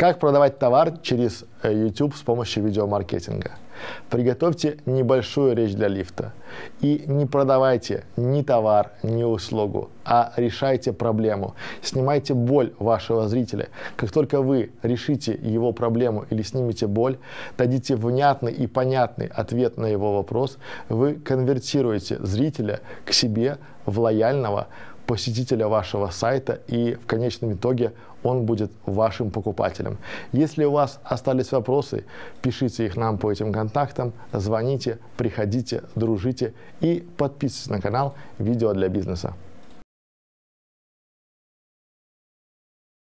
Как продавать товар через э, YouTube с помощью видеомаркетинга? Приготовьте небольшую речь для лифта и не продавайте ни товар, ни услугу, а решайте проблему. Снимайте боль вашего зрителя. Как только вы решите его проблему или снимете боль, дадите внятный и понятный ответ на его вопрос, вы конвертируете зрителя к себе в лояльного, посетителя вашего сайта и в конечном итоге он будет вашим покупателем. Если у вас остались вопросы, пишите их нам по этим контактам, звоните, приходите, дружите и подписывайтесь на канал «Видео для бизнеса».